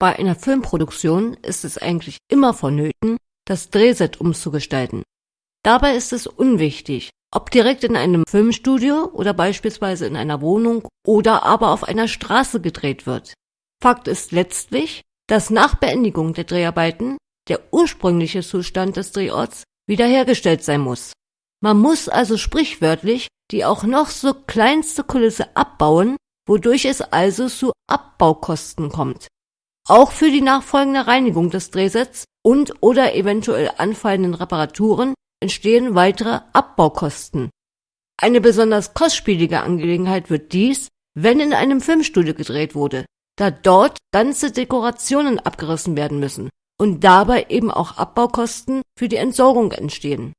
Bei einer Filmproduktion ist es eigentlich immer vonnöten, das Drehset umzugestalten. Dabei ist es unwichtig, ob direkt in einem Filmstudio oder beispielsweise in einer Wohnung oder aber auf einer Straße gedreht wird. Fakt ist letztlich, dass nach Beendigung der Dreharbeiten der ursprüngliche Zustand des Drehorts wiederhergestellt sein muss. Man muss also sprichwörtlich die auch noch so kleinste Kulisse abbauen, wodurch es also zu Abbaukosten kommt. Auch für die nachfolgende Reinigung des Drehsets und oder eventuell anfallenden Reparaturen entstehen weitere Abbaukosten. Eine besonders kostspielige Angelegenheit wird dies, wenn in einem Filmstudio gedreht wurde, da dort ganze Dekorationen abgerissen werden müssen und dabei eben auch Abbaukosten für die Entsorgung entstehen